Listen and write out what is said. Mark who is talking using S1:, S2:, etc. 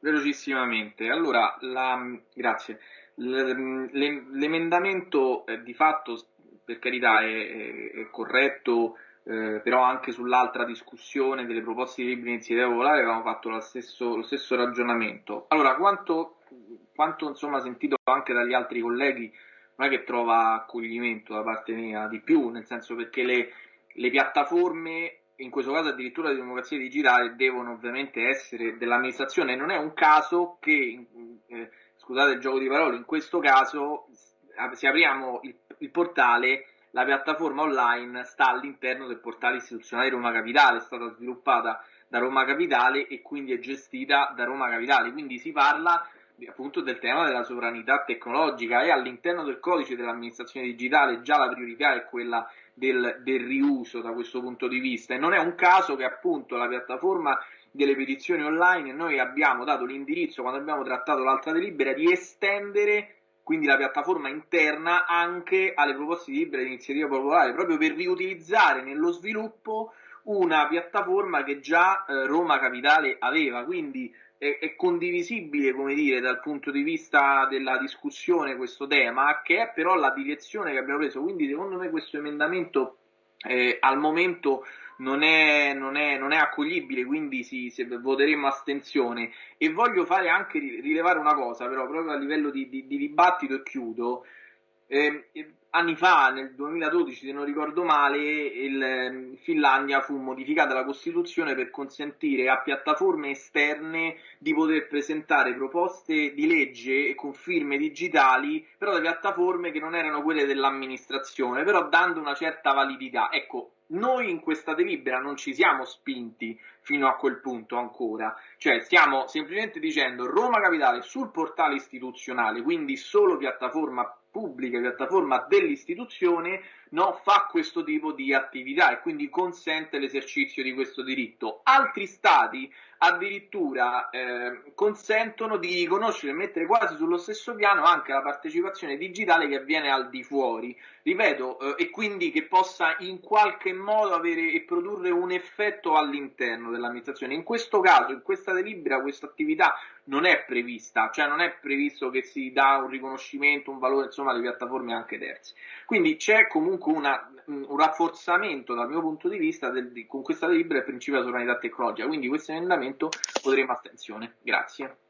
S1: Velocissimamente, allora, la, grazie. L'emendamento eh, di fatto, per carità, è, è, corretto, eh, però anche sull'altra discussione delle proposte di libri iniziativa popolare avevamo fatto lo stesso, lo stesso ragionamento. Allora, quanto, quanto insomma sentito anche dagli altri colleghi, non è che trova accoglimento da parte mia di più, nel senso perché le, le piattaforme in questo caso addirittura di democrazia digitale, devono ovviamente essere dell'amministrazione. Non è un caso che, eh, scusate il gioco di parole, in questo caso, se apriamo il, il portale, la piattaforma online sta all'interno del portale istituzionale Roma Capitale, è stata sviluppata da Roma Capitale e quindi è gestita da Roma Capitale. Quindi si parla appunto del tema della sovranità tecnologica e all'interno del codice dell'amministrazione digitale già la priorità è quella del, del riuso da questo punto di vista. E non è un caso che appunto la piattaforma delle petizioni online noi abbiamo dato l'indirizzo quando abbiamo trattato l'altra delibera di estendere quindi la piattaforma interna anche alle proposte di libera di iniziativa popolare proprio per riutilizzare nello sviluppo una piattaforma che già eh, Roma Capitale aveva. Quindi è, è, condivisibile, come dire, dal punto di vista della discussione questo tema, che è però la direzione che abbiamo preso. Quindi, secondo me, questo emendamento eh, al momento non è, non è, non è accoglibile, quindi sì, voteremo astensione. E voglio fare anche rilevare una cosa, però, proprio a livello di, di, di dibattito, e chiudo. Eh, anni fa, nel 2012 se non ricordo male, in Finlandia fu modificata la Costituzione per consentire a piattaforme esterne di poter presentare proposte di legge con firme digitali, però da piattaforme che non erano quelle dell'amministrazione, però dando una certa validità. Ecco, noi in questa delibera non ci siamo spinti fino a quel punto ancora, cioè stiamo semplicemente dicendo Roma Capitale sul portale istituzionale, quindi solo piattaforma pubblica, piattaforma dell'istituzione, no, fa questo tipo di attività e quindi consente l'esercizio di questo diritto. Altri stati addirittura eh, consentono di riconoscere e mettere quasi sullo stesso piano anche la partecipazione digitale che avviene al di fuori, ripeto, eh, e quindi che possa in qualche modo avere e produrre un effetto all'interno dell'amministrazione. In questo caso, in questa delibera, questa attività non è prevista, cioè non è previsto che si dà un riconoscimento, un valore insomma alle piattaforme anche terze. Quindi c'è comunque una, un rafforzamento dal mio punto di vista del, con questa delibera del principio della sovranità tecnologica, quindi questo emendamento voteremo astensione. Grazie.